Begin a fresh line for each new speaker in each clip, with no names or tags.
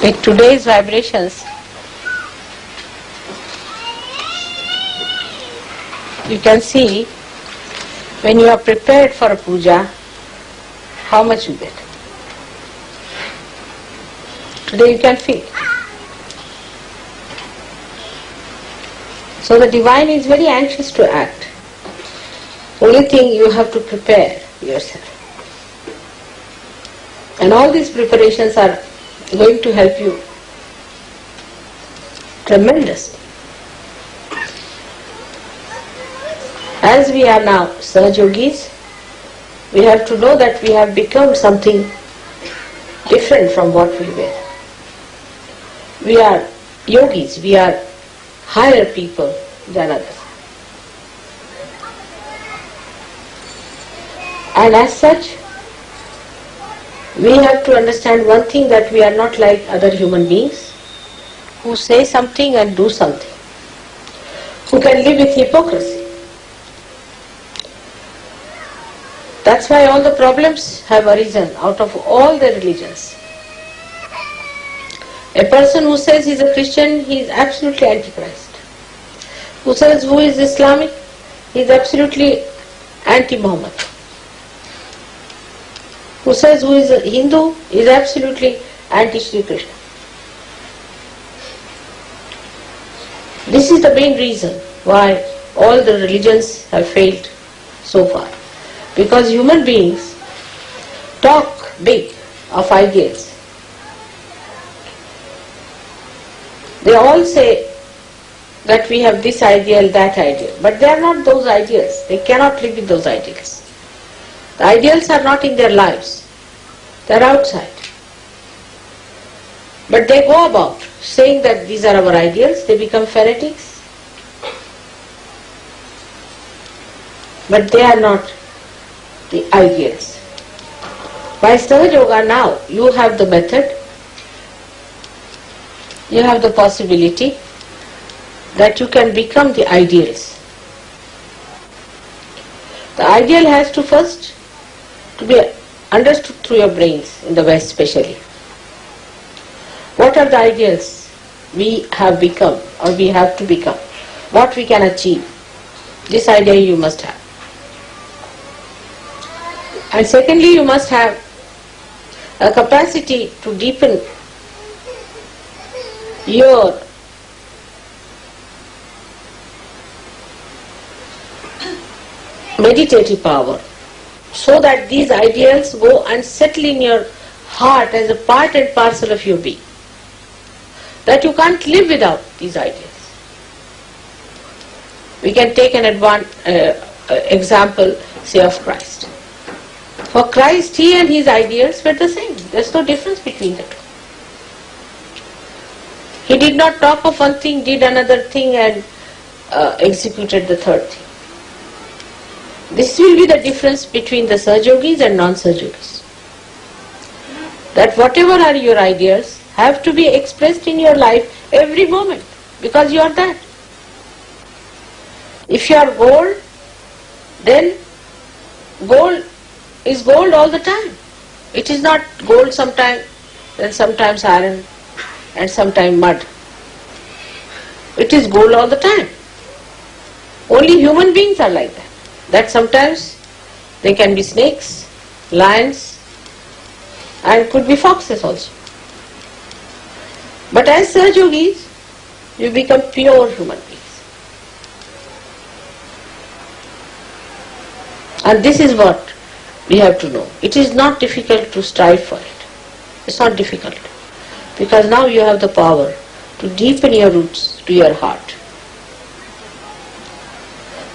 With today's vibrations, you can see when you are prepared for a puja, how much you get. Today you can feel. So the divine is very anxious to act. Only thing you have to prepare yourself. And all these preparations are going to help you tremendously. As we are now Sahaj Yogis, we have to know that we have become something different from what we were. We are yogis, we are higher people than others. And as such, we have to understand one thing that we are not like other human beings who say something and do something, who can live with hypocrisy. That's why all the problems have arisen out of all the religions. A person who says he is a Christian, he is absolutely antichrist. Who says who is Islamic, he is absolutely anti-Muhammad. Who says who is a Hindu, is absolutely anti-Sri Krishna. This is the main reason why all the religions have failed so far. Because human beings talk big of ideals. They all say that we have this ideal, that ideal, but they are not those ideals. They cannot live with those ideals. The ideals are not in their lives, they are outside. But they go about saying that these are our ideals, they become fanatics. But they are not the ideals. By Sahaja Yoga now, you have the method, you have the possibility that you can become the ideals. The ideal has to first to be understood through your brains, in the West especially. What are the ideals we have become or we have to become? What we can achieve? This idea you must have. And secondly, you must have a capacity to deepen your meditative power so that these ideals go and settle in your heart as a part and parcel of your being. That you can't live without these ideals. We can take an uh, uh, example, say, of Christ. For Christ, he and his ideals were the same. There's no difference between the two. He did not talk of one thing, did another thing, and uh, executed the third thing. This will be the difference between the Sahajogis and non-Sahajogis. That whatever are your ideas have to be expressed in your life every moment because you are that. If you are gold, then gold is gold all the time. It is not gold sometimes, then sometimes iron and sometimes mud. It is gold all the time. Only human beings are like that that sometimes they can be snakes, lions and could be foxes also. But as Sahaj Yogis, you become pure human beings. And this is what we have to know. It is not difficult to strive for it. It's not difficult. Because now you have the power to deepen your roots to your heart.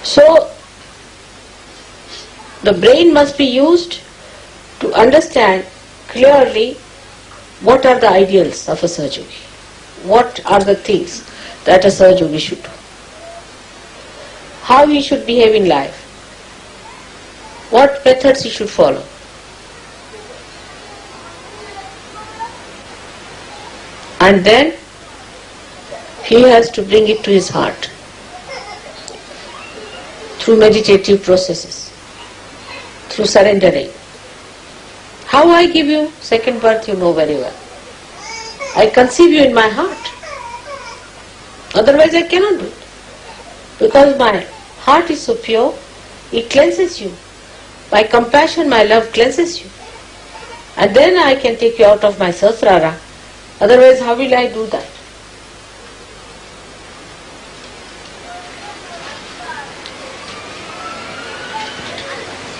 So the brain must be used to understand clearly what are the ideals of a Yogi. What are the things that a Yogi should do. How he should behave in life. What methods he should follow. And then he has to bring it to his heart through meditative processes, through surrendering. How I give you second birth, you know very well. I conceive you in my heart. Otherwise I cannot do it. Because my heart is so pure, it cleanses you. My compassion, my love cleanses you. And then I can take you out of my Sahasrara. Otherwise, how will I do that?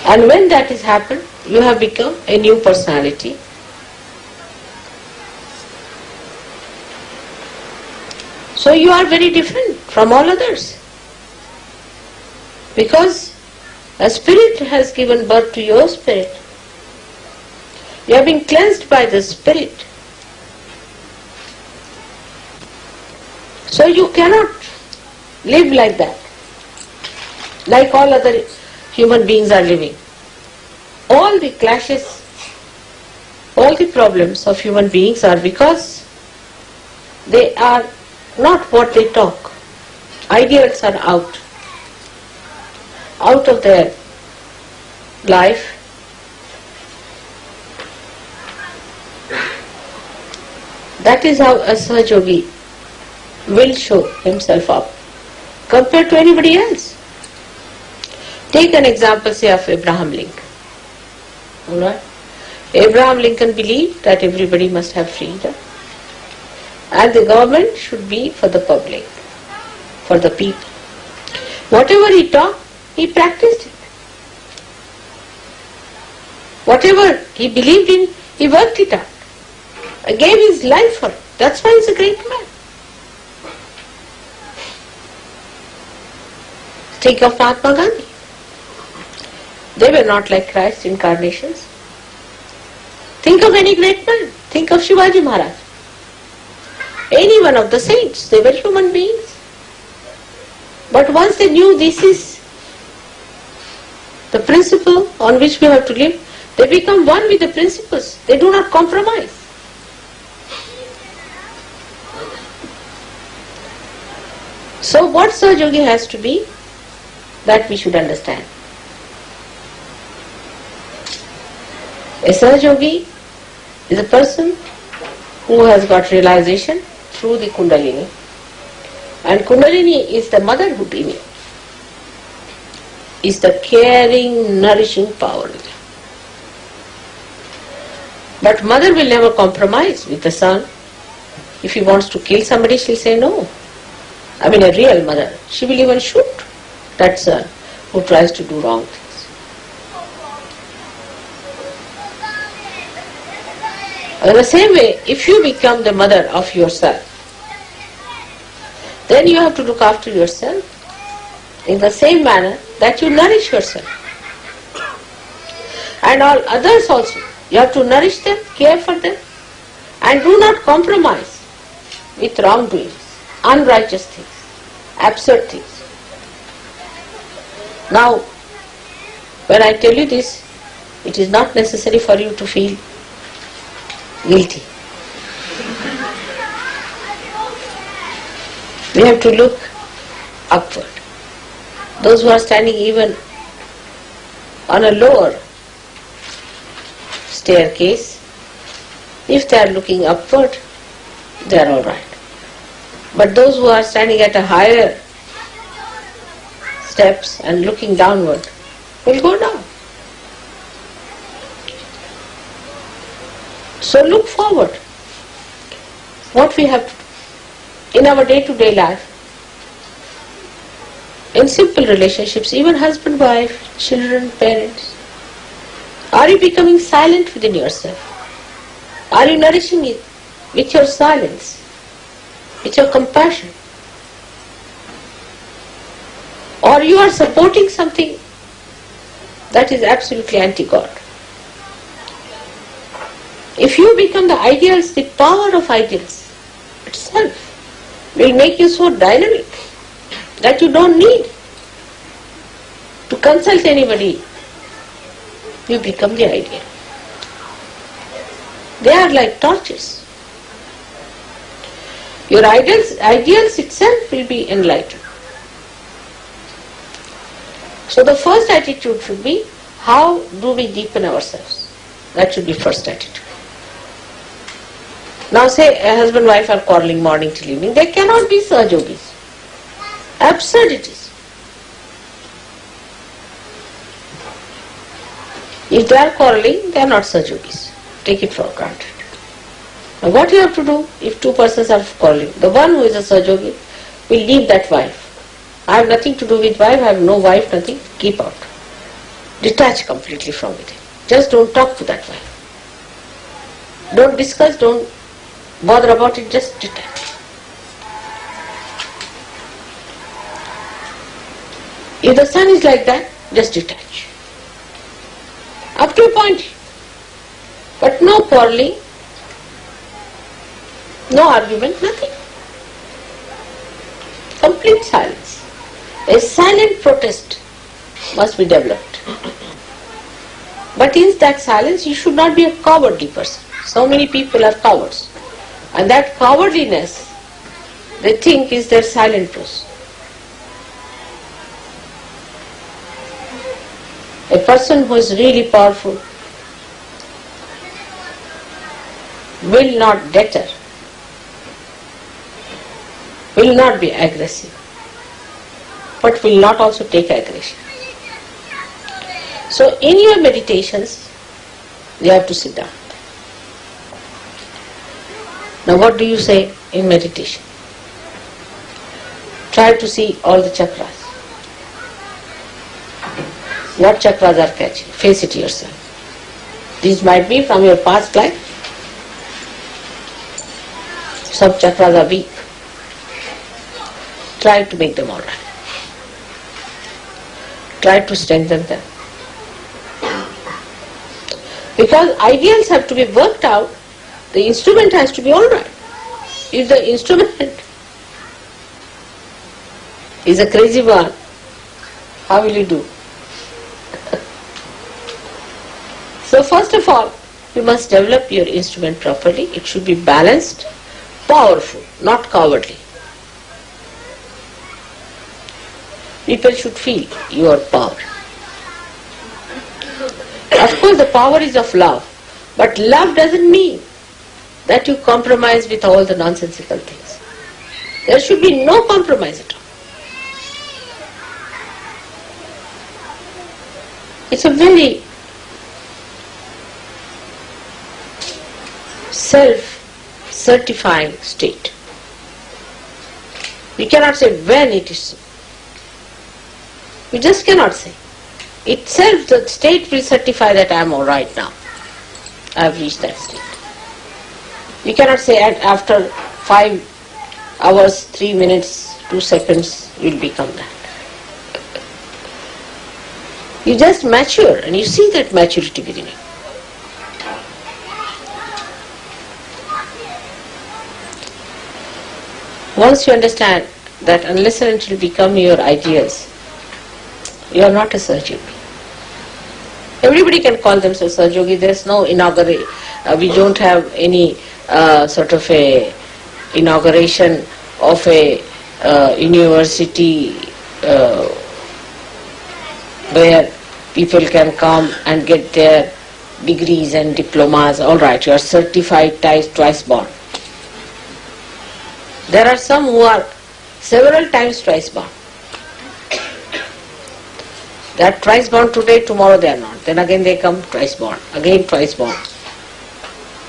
And when that has happened, you have become a new personality. So you are very different from all others. Because a spirit has given birth to your spirit. You have been cleansed by the spirit. So you cannot live like that, like all other human beings are living. All the clashes, all the problems of human beings are because they are not what they talk. Ideals are out, out of their life. That is how a Sahajogi will show himself up compared to anybody else. Take an example, say, of Abraham Lincoln. Alright? Abraham Lincoln believed that everybody must have freedom and the government should be for the public, for the people. Whatever he taught, he practiced it. Whatever he believed in, he worked it out. Gave his life for it. That's why he's a great man. Think of Mahatma Gandhi. They were not like Christ incarnations. Think of any great man. Think of Shivaji Maharaj. Any one of the saints. They were human beings. But once they knew this is the principle on which we have to live, they become one with the principles. They do not compromise. So what Sahajogi has to be, that we should understand. A Sahajogi is a person who has got realization through the Kundalini. And Kundalini is the mother Houdini, is the caring, nourishing power. But mother will never compromise with the son. If he wants to kill somebody, she'll say no. I mean a real mother. She will even shoot that son who tries to do wrong. In the same way, if you become the mother of yourself, then you have to look after yourself in the same manner that you nourish yourself. And all others also. You have to nourish them, care for them, and do not compromise with wrongdoings, unrighteous things, absurd things. Now, when I tell you this, it is not necessary for you to feel guilty. We have to look upward. Those who are standing even on a lower staircase, if they are looking upward, they are all right. But those who are standing at a higher steps and looking downward will go down. So look forward. What we have in our day-to-day life, in simple relationships, even husband, wife, children, parents. Are you becoming silent within yourself? Are you nourishing it with your silence, with your compassion? Or you are supporting something that is absolutely anti-God? If you become the ideals, the power of ideals itself will make you so dynamic that you don't need to consult anybody. You become the ideal. They are like torches. Your ideals, ideals itself will be enlightened. So the first attitude should be, how do we deepen ourselves? That should be first attitude. Now say a husband wife are quarreling morning till evening, they cannot be Sahajogis. Absurd it is. If they are quarreling, they are not Sahajogis. Take it for granted. Now what you have to do if two persons are quarreling? The one who is a Sahajogi will leave that wife. I have nothing to do with wife, I have no wife, nothing, keep out. Detach completely from it. Just don't talk to that wife. Don't discuss, don't bother about it, just detach. If the son is like that, just detach. Up to a point. But no quarreling, no argument, nothing. Complete silence. A silent protest must be developed. But in that silence, you should not be a cowardly person. So many people are cowards. And that cowardliness, they think is their silent truth. A person who is really powerful will not deter, will not be aggressive, but will not also take aggression. So in your meditations, you have to sit down. Now what do you say in meditation? Try to see all the chakras. What chakras are catching? Face it yourself. These might be from your past life. Some chakras are weak. Try to make them alright. Try to strengthen them. Because ideals have to be worked out, the instrument has to be alright. If the instrument is a crazy one, how will you do? so first of all, you must develop your instrument properly. It should be balanced, powerful, not cowardly. People should feel your power. Of course, the power is of love, but love doesn't mean that you compromise with all the nonsensical things. There should be no compromise at all. It's a very self-certifying state. We cannot say when it is so. We just cannot say. Itself the state will certify that I am alright now. I have reached that state. You cannot say at after five hours, three minutes, two seconds, you will become that. You just mature and you see that maturity you. Once you understand that unless and until become your ideas, you are not a Sahajogi. Everybody can call themselves Sahajogi. There is no inauguration. Uh, we don't have any uh, sort of a inauguration of a uh, university where people can come and get their degrees and diplomas. All right, you are certified twice, twice born. There are some who are several times twice born. They are twice born today, tomorrow they are not. Then again they come twice born, again twice born.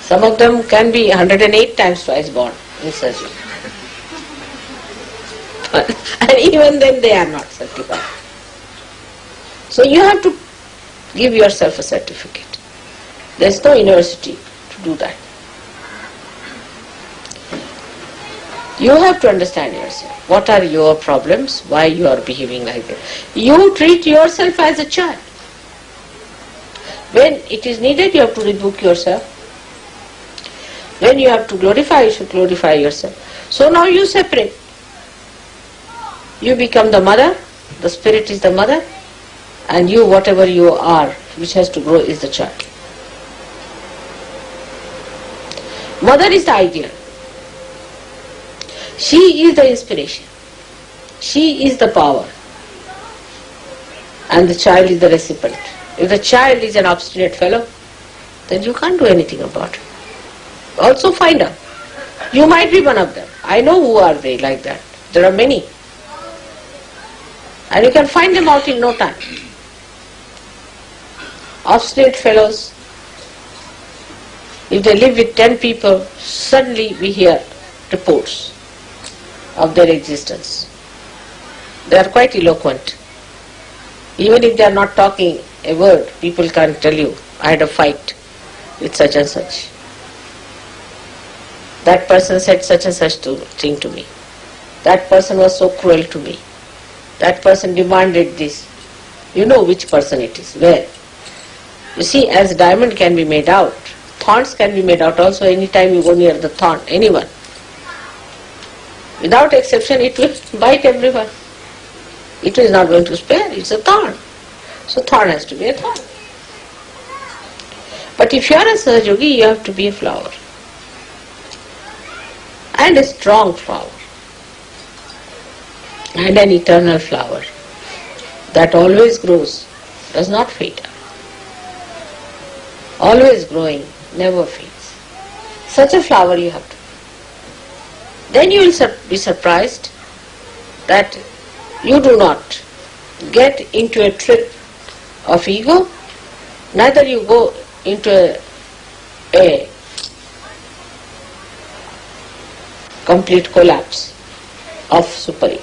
Some of them can be 108 times twice born in surgery. and even then they are not certified. So you have to give yourself a certificate. There is no university to do that. You have to understand yourself. What are your problems? Why you are behaving like that? You treat yourself as a child. When it is needed, you have to rebuke yourself. When you have to glorify, you should glorify yourself. So now you separate. You become the mother, the spirit is the mother, and you, whatever you are, which has to grow, is the child. Mother is the ideal. She is the inspiration. She is the power. And the child is the recipient. If the child is an obstinate fellow, then you can't do anything about it. Also find out You might be one of them. I know who are they like that. There are many. And you can find them out in no time. Obstinate fellows, if they live with ten people, suddenly we hear reports of their existence. They are quite eloquent. Even if they are not talking a word, people can tell you, I had a fight with such and such. That person said such and such to, thing to me. That person was so cruel to me. That person demanded this. You know which person it is, where. You see, as diamond can be made out, thorns can be made out also anytime you go near the thorn, anyone. Without exception, it will bite everyone. It is not going to spare, it's a thorn. So thorn has to be a thorn. But if you are a Sahajogi, you have to be a flower. And a strong flower. And an eternal flower that always grows, does not fade always growing, never fades. Such a flower you have to be. Then you will be surprised that you do not get into a trip of ego, neither you go into a, a complete collapse of super ego.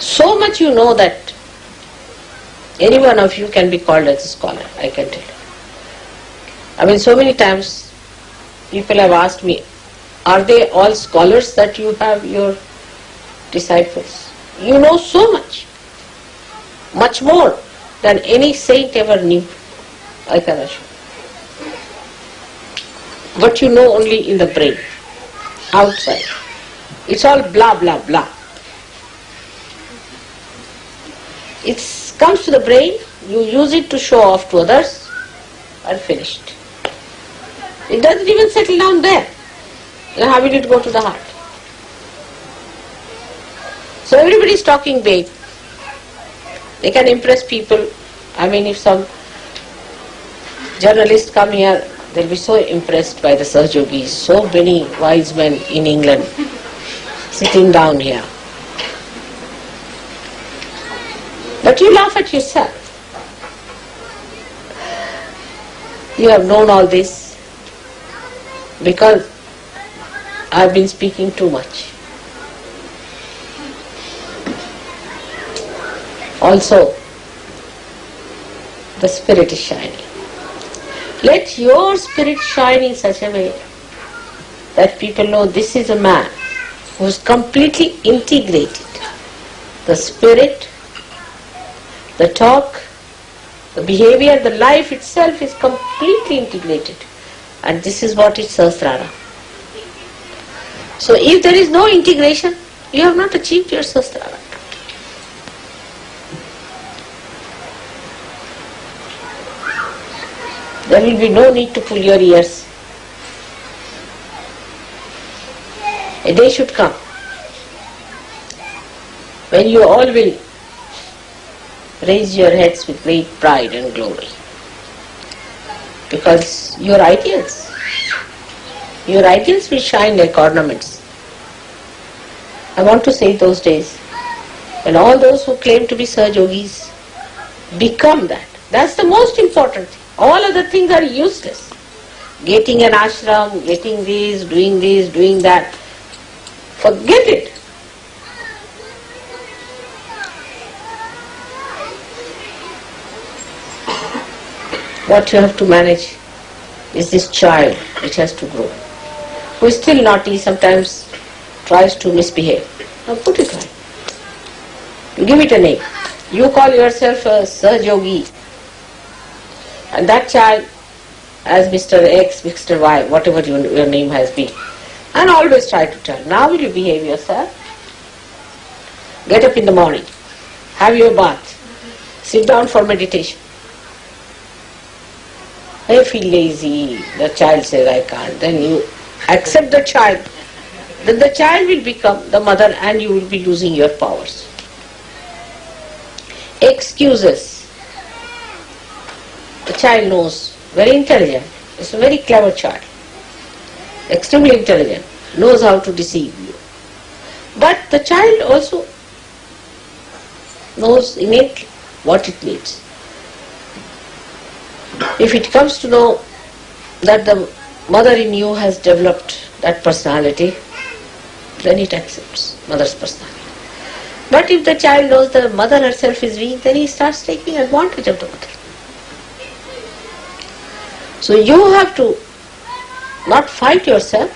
So much you know that any one of you can be called as a scholar, I can tell you. I mean, so many times people have asked me, are they all scholars that you have your disciples? You know so much, much more than any saint ever knew, I can assure. But you know only in the brain, outside. It's all blah blah blah. It comes to the brain, you use it to show off to others, and finished. It doesn't even settle down there. Then how will it go to the heart? So everybody is talking big. They can impress people. I mean, if some journalists come here, they'll be so impressed by the Sahajogis. So many wise men in England sitting down here. But you laugh at yourself. You have known all this because I've been speaking too much. Also, the spirit is shining. Let your spirit shine in such a way that people know this is a man who is completely integrated. The spirit the talk, the behavior, the life itself is completely integrated. And this is what is Sahasrara. So if there is no integration, you have not achieved your Sahasrara. There will be no need to pull your ears. A day should come when you all will raise your heads with great pride and glory. Because your ideals, your ideals will shine like ornaments. I want to say those days when all those who claim to be Sahajogis become that. That's the most important thing. All other things are useless. Getting an ashram, getting this, doing this, doing that. Forget it. what you have to manage is this child which has to grow, who is still naughty, sometimes tries to misbehave. Now put it right. Give it a name. You call yourself a Sahajogi, and that child as Mr. X, Mr. Y, whatever your, your name has been. And always try to tell, now will you behave yourself? Get up in the morning, have your bath, sit down for meditation. I feel lazy, the child says I can't, then you accept the child. Then the child will become the mother and you will be losing your powers. Excuses. The child knows, very intelligent. It's a very clever child, extremely intelligent, knows how to deceive you. But the child also knows innately what it needs. If it comes to know that the mother in you has developed that personality, then it accepts mother's personality. But if the child knows the mother herself is weak, then he starts taking advantage of the mother. So you have to not fight yourself,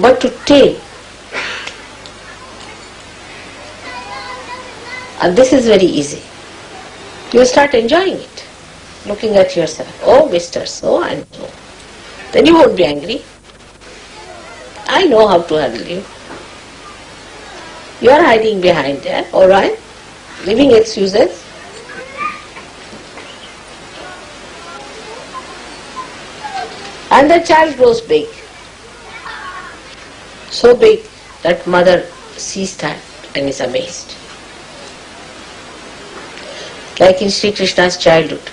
but to take. And this is very easy. You start enjoying it, looking at yourself. Oh, mister, so and so. Then you won't be angry. I know how to handle you. You are hiding behind there, alright? Giving excuses. And the child grows big. So big that mother sees that and is amazed. Like in Sri Krishna's childhood.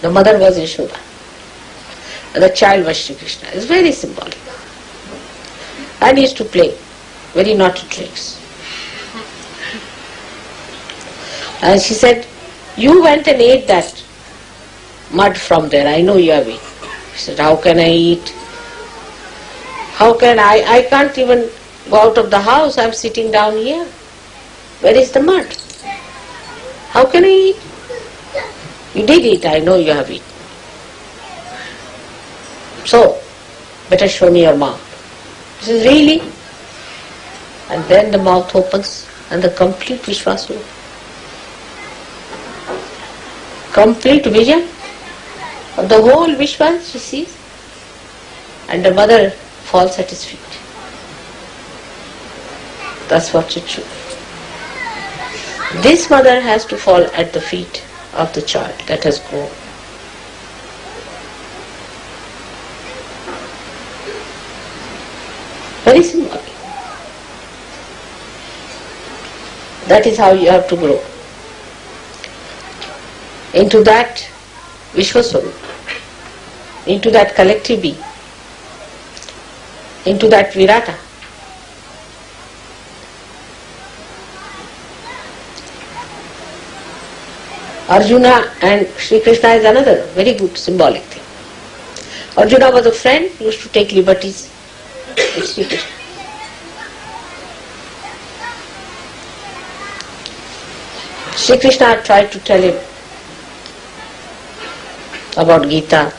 The mother was Yashoda. And the child was Sri Krishna. It's very symbolic. And he used to play very naughty tricks. And she said, You went and ate that mud from there. I know you are eaten. He said, How can I eat? How can I? I can't even go out of the house. I'm sitting down here. Where is the mud? How can I eat? You did eat. I know you have eaten. So, better show me your mouth. This is really. And then the mouth opens and the complete Vishwasu. Complete vision the whole Vishwa she sees. And the mother falls at his feet. That's what it should. This mother has to fall at the feet of the child that has grown. Very simple. That is how you have to grow. Into that Vishwaswarup, into that collective being, into that Virata. Arjuna and Sri Krishna is another very good symbolic thing. Arjuna was a friend, used to take liberties with Sri Krishna. Sri Krishna tried to tell him about Gita,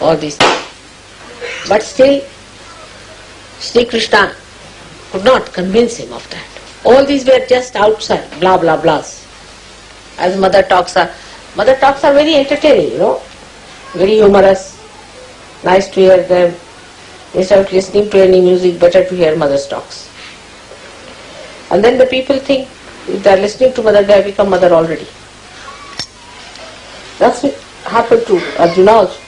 all these things. But still, Sri Krishna could not convince him of that. All these were just outside, blah blah blahs. As mother talks are, mother talks are very entertaining, you know, very humorous, nice to hear them. Instead of listening to any music, better to hear mother's talks. And then the people think if they are listening to mother, they have become mother already. That's what happened to Arjuna also.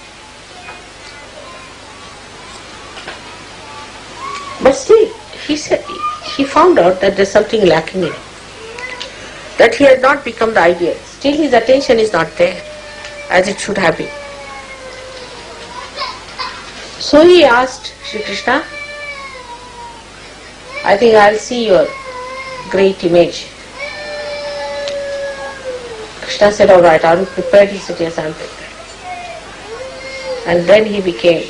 But still, he said he found out that there's something lacking in him. That he has not become the ideal. Still his attention is not there as it should have been. So he asked Sri Krishna, I think I'll see your great image. Krishna said, all right, you prepared? He said, yes, I'm prepared. And then he became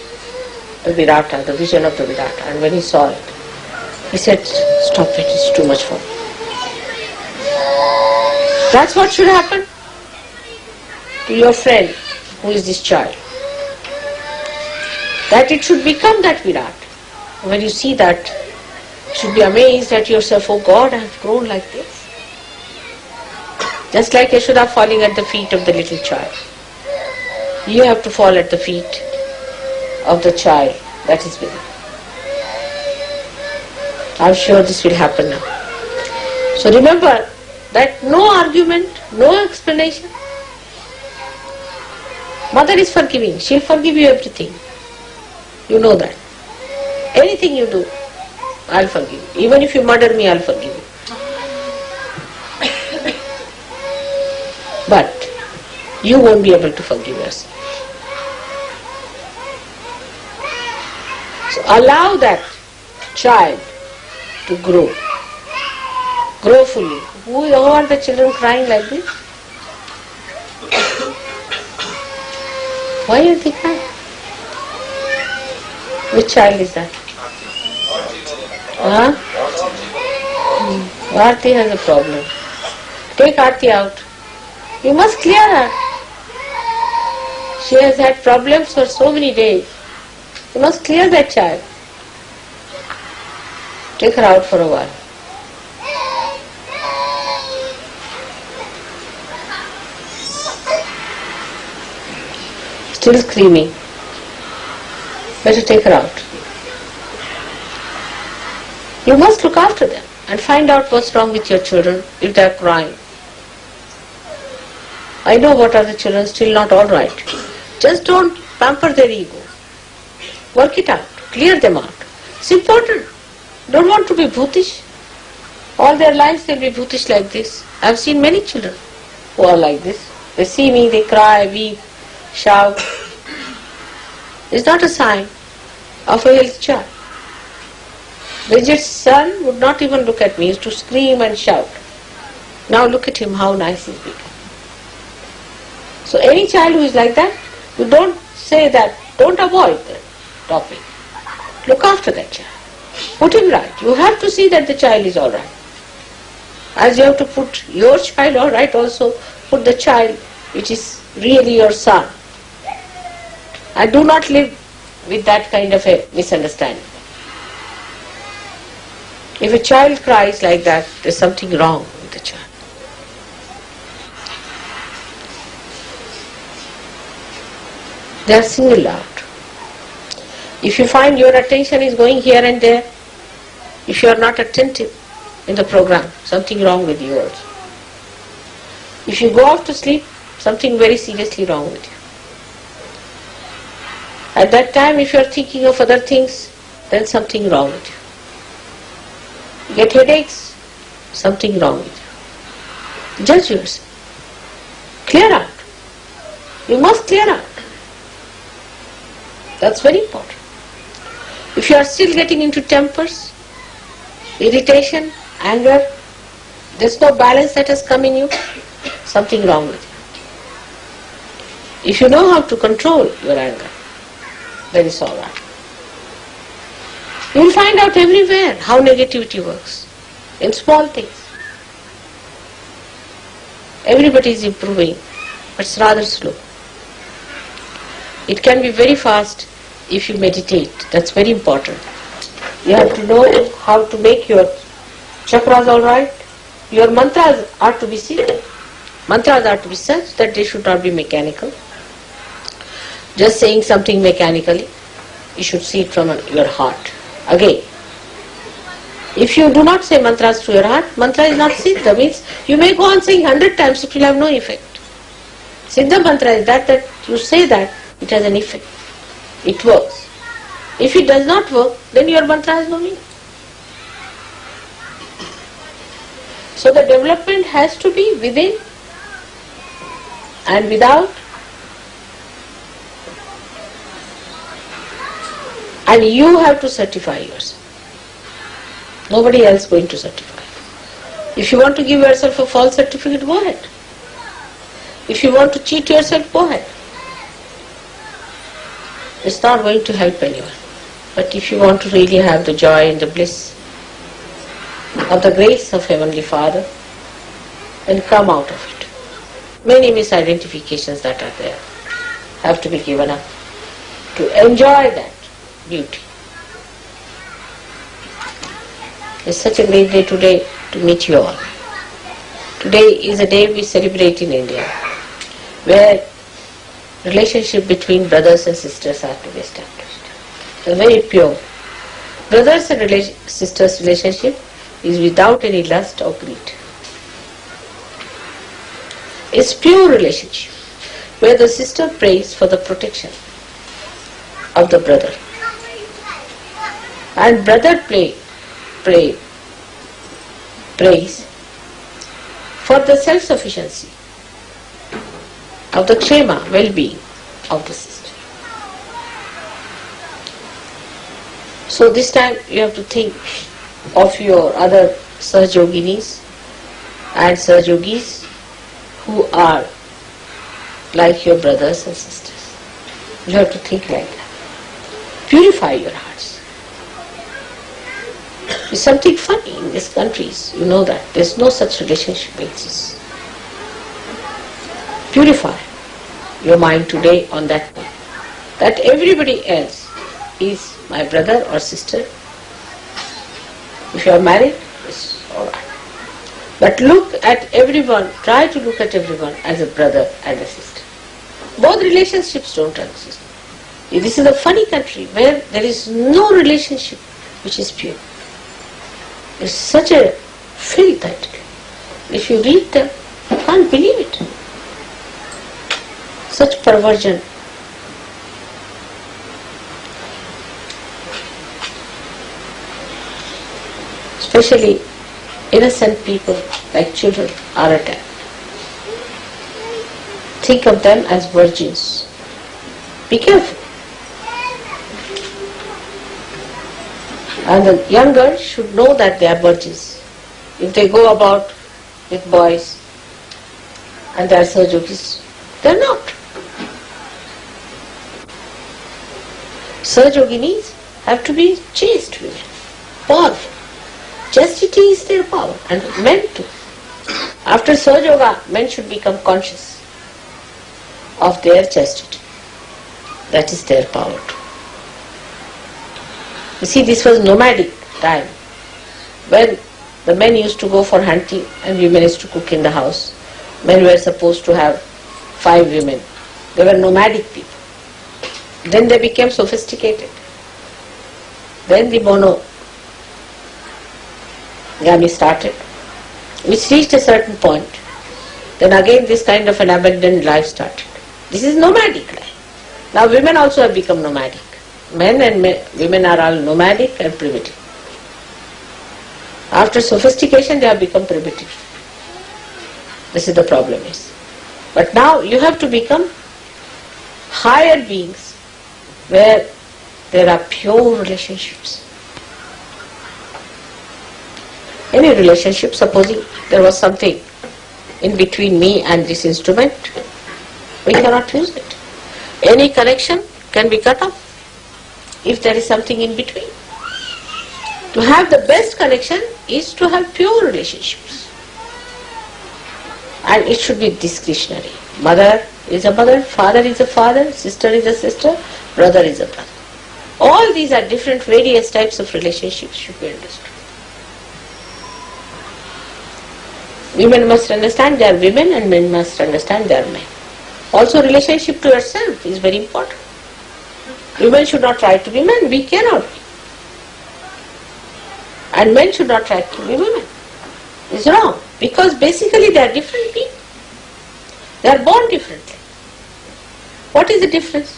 the Virata, the vision of the Virata. And when he saw it, he said, stop it, it's too much for me. That's what should happen to your friend who is this child. That it should become that Virat. When you see that, you should be amazed at yourself, oh God, I have grown like this. Just like Yashoda falling at the feet of the little child. You have to fall at the feet of the child that is within. I'm sure this will happen now. So remember that no argument, no explanation. Mother is forgiving. She'll forgive you everything. You know that. Anything you do, I'll forgive you. Even if you murder me, I'll forgive you. But you won't be able to forgive yourself. So allow that child to grow. Grow fully. Who are the children crying like this? Why are they crying? Which child is that? Huh? Hmm. Has a problem. Take Aarti out. You must clear her. She has had problems for so many days. You must clear that child. Take her out for a while. Still screaming. Better take her out. You must look after them and find out what's wrong with your children if they are crying. I know what are the children still not all right. Just don't pamper their ego. Work it out. Clear them out. It's important. Don't want to be bhutish. All their lives they'll be bhutish like this. I've seen many children who are like this. They see me, they cry, weep, shout. It's not a sign of a healthy child. Bridget's son would not even look at me, he used to scream and shout. Now look at him, how nice he's become. So any child who is like that, you don't say that, don't avoid the topic. Look after that child. Put him right. You have to see that the child is all right. As you have to put your child all right also, put the child which is really your son. And do not live with that kind of a misunderstanding. If a child cries like that, there's something wrong with the child. They are singled out. If you find your attention is going here and there, if you are not attentive in the program, something wrong with you also. If you go off to sleep, something very seriously wrong with you. At that time, if you are thinking of other things, then something wrong with you. you get headaches, something wrong with you. Judge yourself. Clear out. You must clear out. That's very important. If you are still getting into tempers, irritation, anger, there's no balance that has come in you, something wrong with you. If you know how to control your anger, then it's alright. You will find out everywhere how negativity works, in small things. Everybody is improving, but it's rather slow. It can be very fast if you meditate. That's very important. You have to know how to make your chakras all right. Your mantras are to be seen. Mantras are to be such that they should not be mechanical. Just saying something mechanically, you should see it from your heart. Again, if you do not say mantras to your heart, mantra is not siddha, means you may go on saying hundred times, it will have no effect. Siddha mantra is that that you say that it has an effect. It works. If it does not work, then your mantra has no meaning. So the development has to be within and without and you have to certify yourself. Nobody else going to certify. If you want to give yourself a false certificate, go ahead. If you want to cheat yourself, go ahead. It's not going to help anyone. But if you want to really have the joy and the bliss of the grace of Heavenly Father, then come out of it. Many misidentifications that are there have to be given up to enjoy that beauty. It's such a great day today to meet you all. Today is a day we celebrate in India, where relationship between brothers and sisters are to be established. It's very pure. Brothers and rela- sisters relationship is without any lust or greed. It's pure relationship where the sister prays for the protection of the brother and brother pray, pray, prays for the self-sufficiency of the kshema, well-being of the sister. So this time you have to think of your other Sahajoginis and Sahajogis who are like your brothers and sisters. You have to think like that. Purify your hearts. It's something funny in these countries, you know that. There's no such relationship exists. Purify your mind today on that point. That everybody else is my brother or sister. If you are married, it's alright. But look at everyone, try to look at everyone as a brother and a sister. Both relationships don't exist. This is a funny country where there is no relationship which is pure. It's such a filth that if you read them, you can't believe it. Such perversion. Especially innocent people like children are attacked. Think of them as virgins. Be careful. And the young girls should know that they are virgins. If they go about with boys and they are Sahajogis, they are not. Sahajoginis have to be chaste women, powerful. Chastity is their power and men too. After Sahajoga, men should become conscious of their chastity. That is their power too. You see, this was nomadic time when the men used to go for hunting and women used to cook in the house. Men were supposed to have five women. They were nomadic people. Then they became sophisticated. Then the mono Gami started, which reached a certain point. Then again this kind of an abandoned life started. This is nomadic life. Now women also have become nomadic. Men and men, women are all nomadic and primitive. After sophistication they have become primitive. This is the problem is. But now you have to become higher beings where there are pure relationships. Any relationship, supposing there was something in between me and this instrument, we cannot use it. Any connection can be cut off if there is something in between. To have the best connection is to have pure relationships. And it should be discretionary. Mother is a mother, father is a father, sister is a sister, brother is a brother. All these are different various types of relationships should be understood. Women must understand they are women and men must understand they are men. Also relationship to yourself is very important. Women should not try to be men, we cannot be. And men should not try to be women. It's wrong. Because basically they are different people. They are born differently. What is the difference?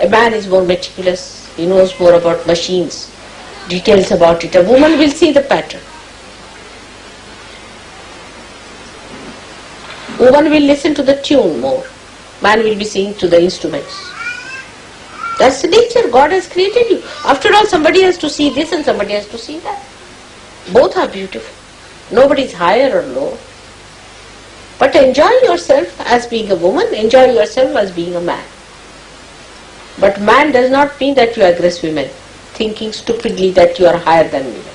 A man is more meticulous, he knows more about machines, details about it. A woman will see the pattern. Woman will listen to the tune more. Man will be seeing to the instruments. That's the nature. God has created you. After all, somebody has to see this and somebody has to see that. Both are beautiful. Nobody is higher or lower. But enjoy yourself as being a woman, enjoy yourself as being a man. But man does not mean that you aggress women, thinking stupidly that you are higher than women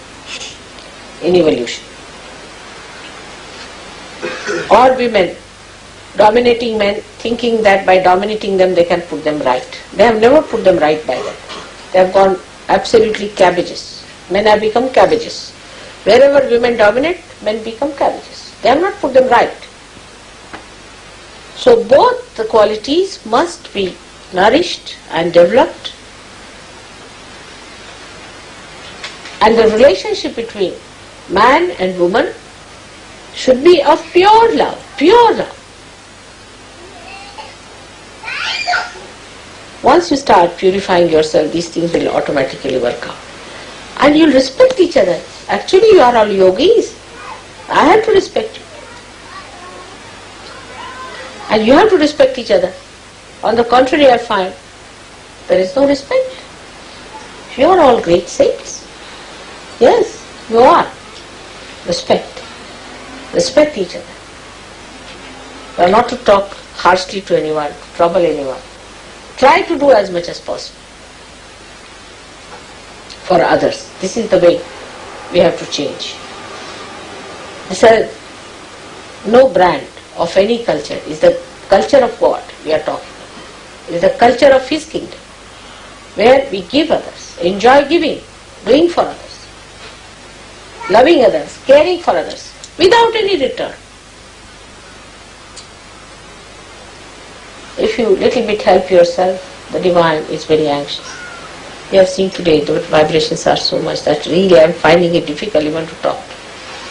in evolution. Or women dominating men thinking that by dominating them they can put them right. They have never put them right by that. They have gone absolutely cabbages. Men have become cabbages. Wherever women dominate, men become cabbages. They have not put them right. So both the qualities must be nourished and developed and the relationship between man and woman should be of pure love, pure love. Once you start purifying yourself, these things will automatically work out. And you'll respect each other. Actually, you are all yogis. I have to respect you. And you have to respect each other. On the contrary, I find there is no respect. You are all great saints. Yes, you are. Respect. Respect each other. You are not to talk harshly to anyone, trouble anyone. Try to do as much as possible for others. This is the way we have to change. No brand of any culture is the culture of God we are talking. Is the culture of His kingdom where we give others, enjoy giving, doing for others, loving others, caring for others without any return. If you little bit help yourself, the divine is very anxious. We have seen today the vibrations are so much that really I am finding it difficult even to talk.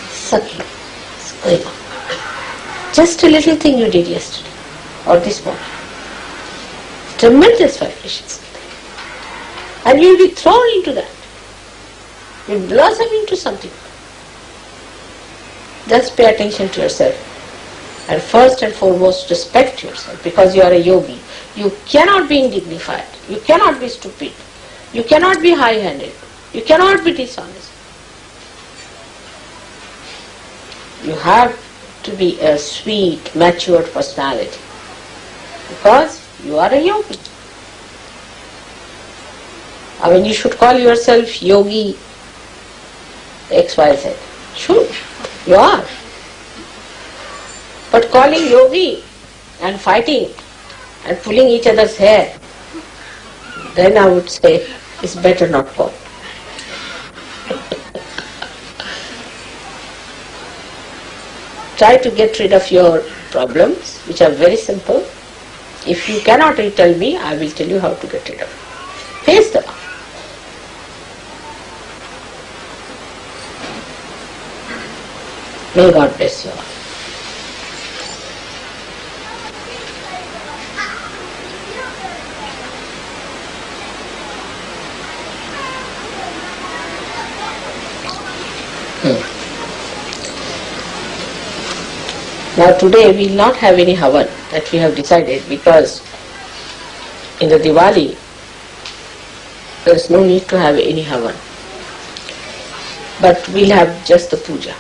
Sucking, going on. Just a little thing you did yesterday or this morning. Tremendous vibrations. And you will be thrown into that. You will blossom into something. Just pay attention to yourself. And first and foremost, respect yourself because you are a yogi. You cannot be indignified. You cannot be stupid. You cannot be high-handed. You cannot be dishonest. You have to be a sweet, matured personality because you are a yogi. I mean, you should call yourself yogi XYZ. Sure, you are. But calling yogi and fighting and pulling each other's hair, then I would say it's better not call. Try to get rid of your problems, which are very simple. If you cannot tell me, I will tell you how to get rid of it. Face them. May God bless you all. Hmm. Now today we will not have any havan that we have decided because in the Diwali there is no need to have any havan. But we'll have just the puja.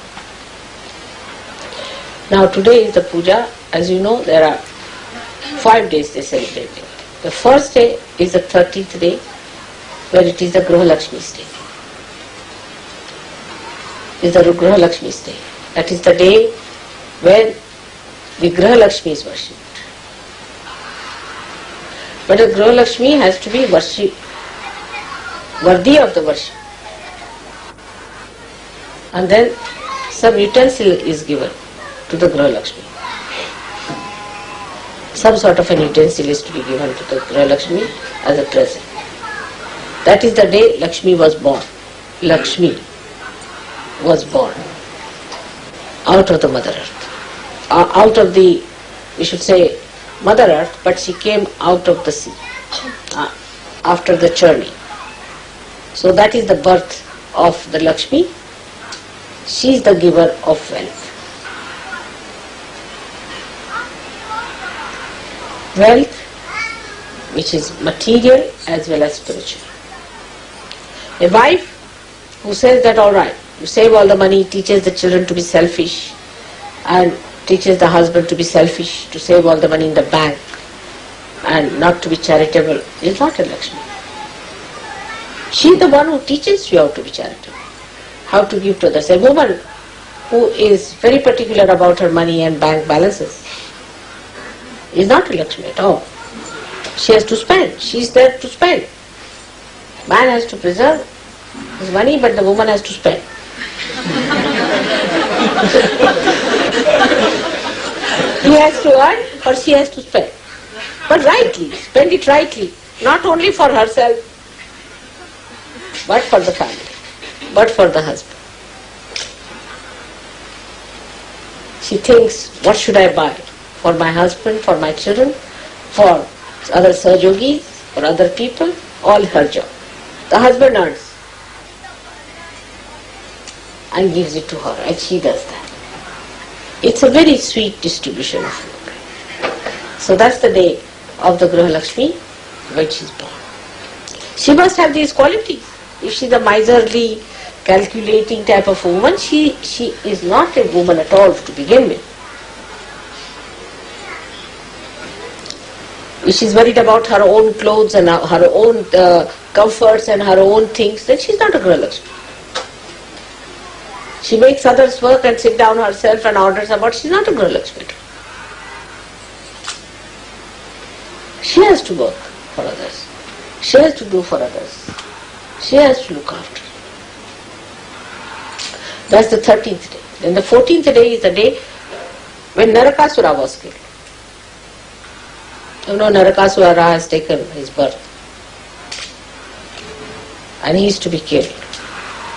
Now today is the puja. As you know, there are five days they celebrate it. The first day is the 13th day where it is the Gruha Lakshmi's day. Is the Gruha Lakshmi's day. That is the day when the Graha Lakshmi is worshipped. But the Graha Lakshmi has to be worship, worthy of the worship. And then some utensil is given to the Graha Lakshmi. Some sort of an utensil is to be given to the Graha Lakshmi as a present. That is the day Lakshmi was born. Lakshmi was born out of the Mother Earth uh, out of the, we should say, Mother Earth, but she came out of the sea uh, after the journey. So that is the birth of the Lakshmi. She is the giver of wealth. Wealth, which is material as well as spiritual. A wife who says that all right, you save all the money, teaches the children to be selfish, and teaches the husband to be selfish, to save all the money in the bank and not to be charitable is not a Lakshmi. She is the one who teaches you how to be charitable, how to give to others. A woman who is very particular about her money and bank balances is not a Lakshmi at all. She has to spend. She is there to spend. Man has to preserve his money, but the woman has to spend. he has to earn or she has to spend. But rightly, spend it rightly, not only for herself, but for the family, but for the husband. She thinks, what should I buy? For my husband, for my children, for other Sahajogis, for other people, all her job. The husband earns and gives it to her and she does that. It's a very sweet distribution of food. So that's the day of the Graha Lakshmi when she's born. She must have these qualities. If she's a miserly, calculating type of woman, she, she is not a woman at all to begin with. If she's worried about her own clothes and her own uh, comforts and her own things, then she's not a Graha Lakshmi. She makes others work and sit down herself and orders about, she's not a Graha Lakshmi. She has to work for others. She has to do for others. She has to look after. That's the 13th day. Then the 14th day is the day when Narakasura was killed. You know, Narakasura has taken his birth. And he is to be killed.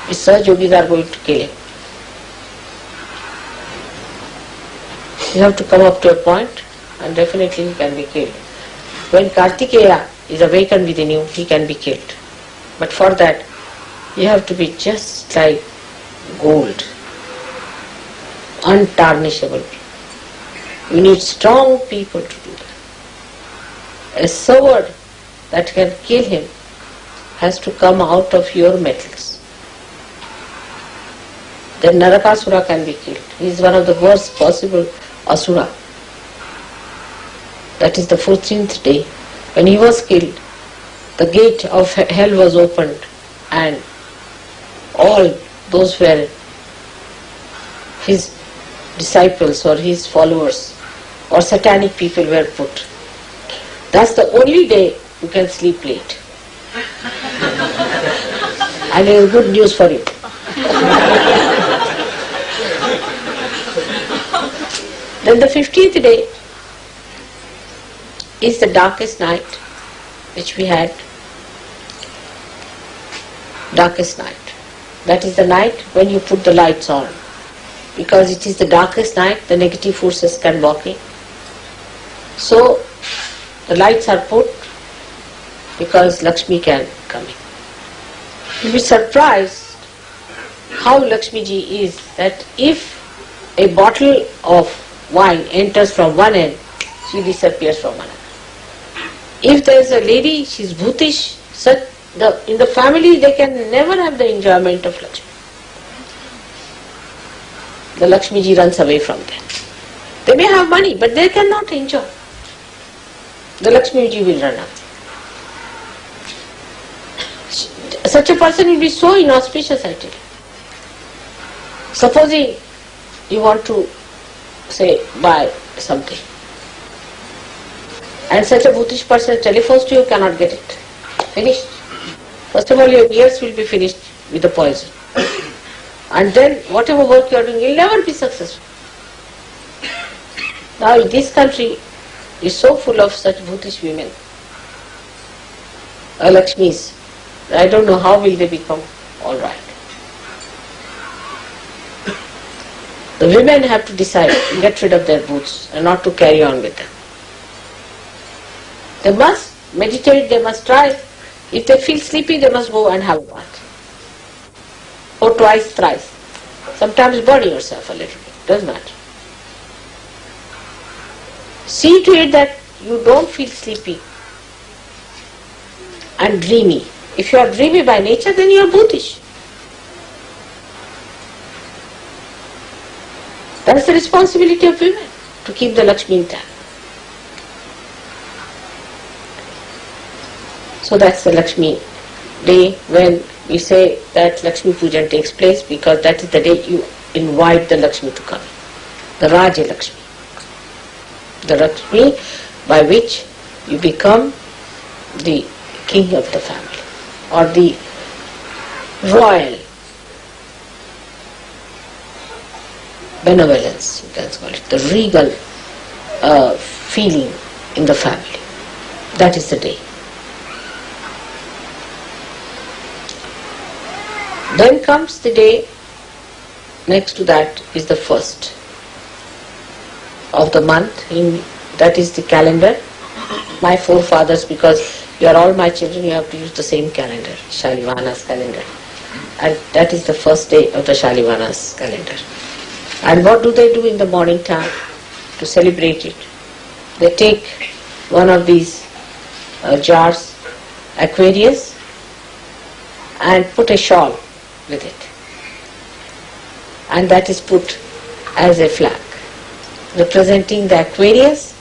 His Sahaj yogis are going to kill him. You have to come up to a point and definitely he can be killed. When Kartikeya is awakened within you, he can be killed. But for that, you have to be just like gold, untarnishable. You need strong people to do that. A sword that can kill him has to come out of your metals. Then Narakasura can be killed. He is one of the worst possible asura. That is the 14th day. When he was killed, the gate of hell was opened and all those were his disciples or his followers or satanic people were put. That's the only day you can sleep late. and it is good news for you. then the 15th day is the darkest night which we had. Darkest night. That is the night when you put the lights on. Because it is the darkest night, the negative forces can walk in. So the lights are put because Lakshmi can come in. You'll be surprised how Lakshmi ji is that if a bottle of wine enters from one end, she disappears from another. If there is a lady, she is bhutish, such the, in the family they can never have the enjoyment of Lakshmi. The Lakshmi ji runs away from them. They may have money, but they cannot enjoy. The Lakshmi ji will run away. Such a person will be so inauspicious, I tell you. Supposing you want to, say, buy something, and such a bhutish person telephones to you, cannot get it. Finished. First of all, your ears will be finished with the poison. And then whatever work you are doing, you will never be successful. Now this country is so full of such bhutish women, uh, Lakshmis. I don't know how will they become all right. The women have to decide, get rid of their boots and not to carry on with them. They must meditate, they must try. If they feel sleepy, they must go and have a bath. Or twice, thrice. Sometimes burn yourself a little bit, doesn't matter. See to it that you don't feel sleepy and dreamy. If you are dreamy by nature, then you are bhutish. That's the responsibility of women, to keep the Lakshmi intact. So that's the Lakshmi day when we say that Lakshmi Pujan takes place because that is the day you invite the Lakshmi to come. The Raja Lakshmi. The Lakshmi by which you become the king of the family or the royal benevolence, you can call it, the regal uh, feeling in the family. That is the day. Then comes the day, next to that is the first of the month, in, that is the calendar. My forefathers, because you are all my children, you have to use the same calendar, Shalivahana's calendar. And that is the first day of the Shalivahana's calendar. And what do they do in the morning time to celebrate it? they take one of these uh, jars, Aquarius, and put a shawl with it. And that is put as a flag, representing the Aquarius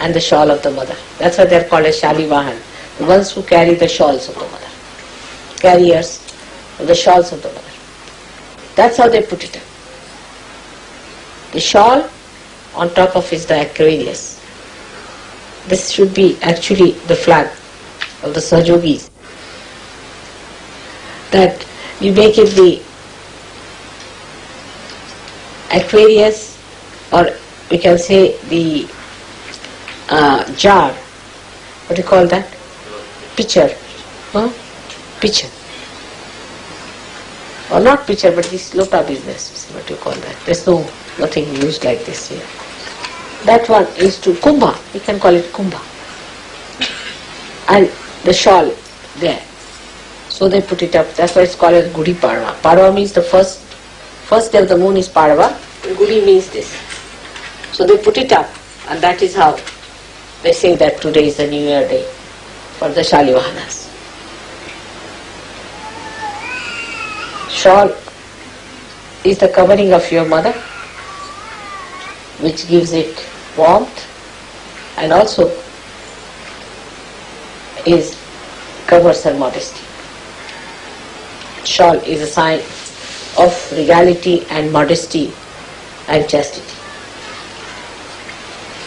and the shawl of the mother. That's why they're called as Shalivahan, the ones who carry the shawls of the mother, carriers of the shawls of the mother. That's how they put it up. The shawl on top of is the Aquarius. This should be actually the flag of the Sahajogis. That you make it the Aquarius or we can say the uh, jar. What do you call that? Pitcher. Huh? Pitcher. Or not pitcher, but this lota business. What do you call that? There's no nothing used like this here. That one is to kumbha. We can call it kumbha. And the shawl there. So they put it up. That's why it's called as Gudi Padwa. Padwa means the first first day of the moon is Padwa. Gudi means this. So they put it up, and that is how they say that today is the New Year day for the Shalivahanas. Shawl is the covering of your mother, which gives it warmth and also is covers her modesty. Shawl is a sign of regality and modesty and chastity.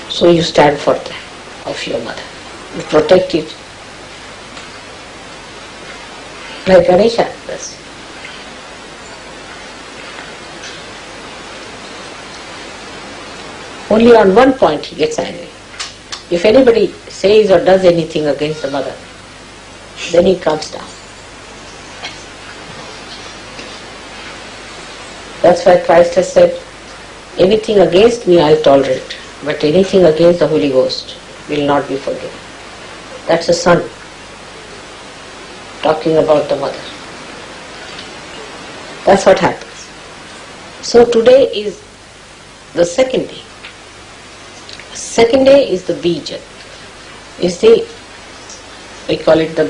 So you stand for that of your mother. You protect it like Ganesha does. Only on one point he gets angry. If anybody says or does anything against the mother, then he comes down. That's why Christ has said, anything against me I'll tolerate, but anything against the Holy Ghost will not be forgiven. That's a son talking about the mother. That's what happens. So today is the second day. Second day is the bija. Is the we call it the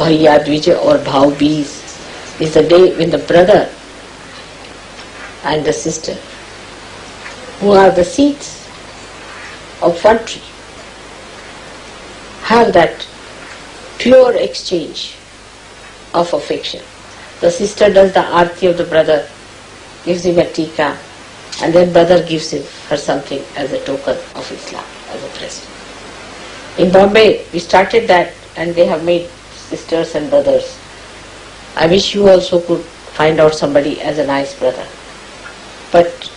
Bhaiya Dvija or Bhav Bees is the day when the brother and the sister who are the seeds of one tree have that pure exchange of affection. The sister does the arti of the brother, gives him a tika, and then brother gives him her something as a token of Islam, as a present. In Bombay, we started that and they have made sisters and brothers. I wish you also could find out somebody as a nice brother. But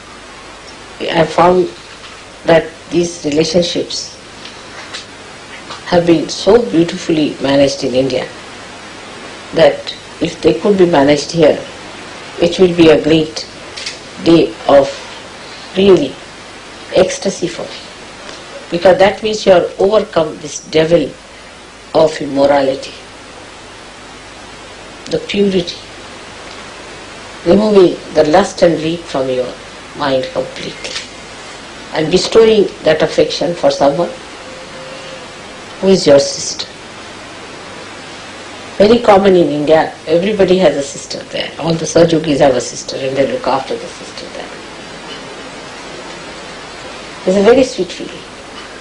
I found that these relationships have been so beautifully managed in India that if they could be managed here, it will be a great day of really ecstasy for you. Because that means you have overcome this devil of immorality, the purity, removing the lust and greed from your mind completely and bestowing that affection for someone who is your sister. Very common in India, everybody has a sister there. All the Sahajogis have a sister and they look after the sister there. It's a very sweet feeling.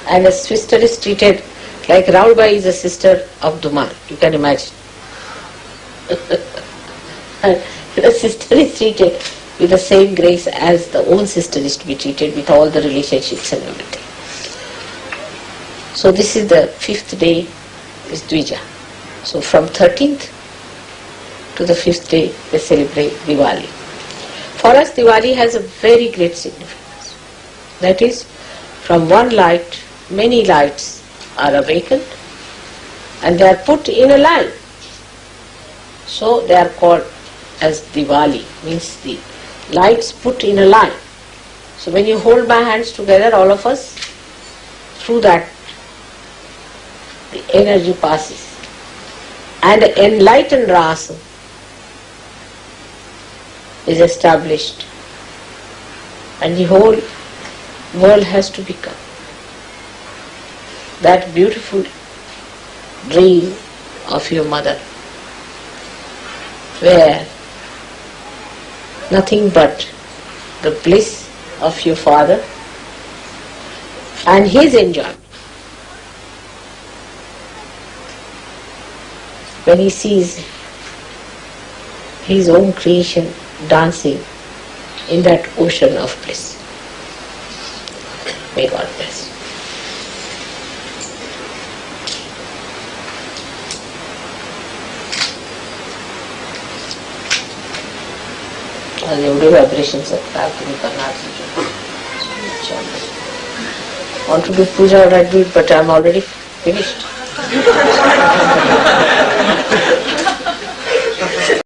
And a sister is treated like Raulbai is a sister of Dumar, you can imagine. the sister is treated with the same grace as the own sister is to be treated with all the relationships and everything. So this is the fifth day is Dvija. So from 13th to the fifth day they celebrate Diwali. For us Diwali has a very great significance. That is from one light many lights are awakened and they are put in a line. So they are called as Diwali, means the lights put in a line. So when you hold my hands together, all of us, through that the energy passes. And enlightened rasa is established. And the whole world has to become that beautiful dream of your mother, where nothing but the bliss of your father and his enjoyment. When he sees his own creation dancing in that ocean of bliss. May God bless. आज एवढे vibrations आहेत काय तुम्ही करणार want to do puja or I do it, but I'm already finished.